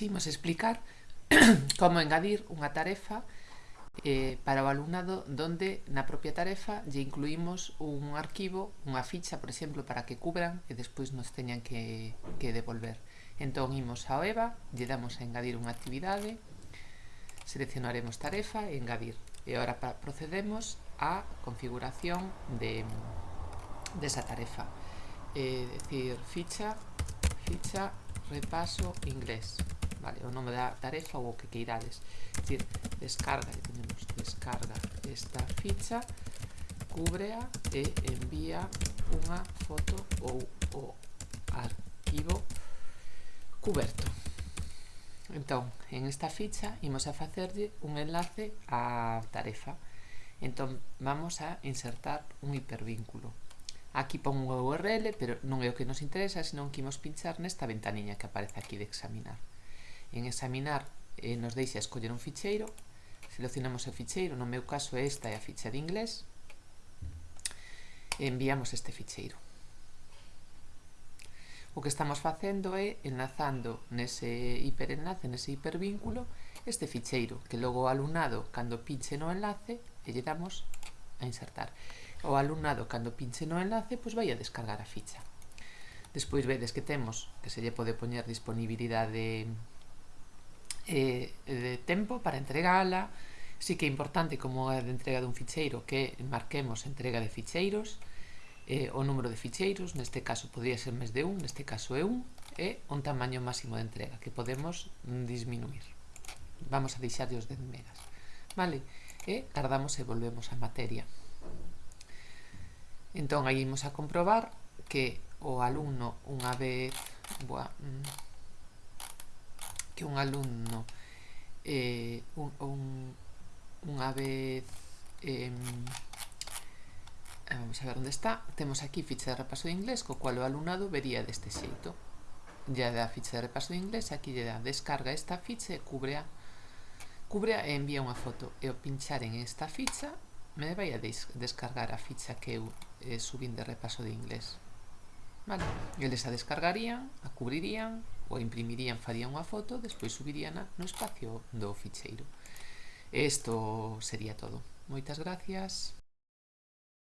imos explicar como engadir unha tarefa eh, para o alumnado donde na propia tarefa lle incluímos un arquivo, unha ficha, por exemplo, para que cubran e despois nos teñan que, que devolver. Entón, imos ao EVA, lle damos a engadir unha actividade, seleccionaremos tarefa e engadir. E agora procedemos á configuración de, desa de tarefa. É eh, decir, ficha, ficha, repaso inglés. Vale, o nome da tarefa ou o que queirades. Dicir, descarga, tenemos descarga esta ficha cúbrea e envía unha foto ou o arquivo cuberto. Entón, en esta ficha imos a facerlle un enlace á tarefa. Entón, vamos a insertar un hipervínculo. Aquí pon unha URL, pero non é o que nos interesa, senón que imos pinchar nesta ventaniña que aparece aquí de examinar. En examinar eh, nos deixa escoller un ficheiro, seleccionamos o ficheiro, no meu caso esta é a ficha de inglés, e enviamos este ficheiro. O que estamos facendo é enlazando nese hiperenlace, nese hipervínculo, este ficheiro, que logo o alumnado, cando pinche no enlace, e lle damos a insertar o alumnado cando pinche no enlace pois vai a descargar a ficha. Despois vedes que temos que se lle pode poñer disponibilidade eh, de tempo para entregala, sí que é importante como a de entrega dun ficheiro que marquemos entrega de ficheiros, eh, o número de ficheiros, neste caso podría ser máis de un, neste caso é un, e un tamaño máximo de entrega que podemos disminuir. Vamos a deixar os 10 megas. Vale? E tardamos e volvemos á materia. Entón, aí imos a comprobar que o alumno unha vez... Boa, mm, que un alumno eh, un, un, unha vez... Eh, vamos a ver onde está. Temos aquí ficha de repaso de inglés, co cual o alumnado vería deste xeito. Ya da ficha de repaso de inglés, aquí lle da descarga esta ficha e cubrea, cubrea e envía unha foto. E o pincharen esta ficha Me vai a descargar a ficha que eu eh, subín de repaso de inglés. Vale, eles a descargarían, a cubrirían, ou imprimirían, farían unha foto, despois subirían no espacio do ficheiro. Esto sería todo. Moitas gracias.